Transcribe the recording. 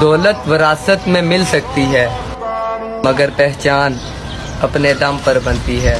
دولت وراثت میں مل سکتی ہے مگر پہچان اپنے دم پر بنتی ہے۔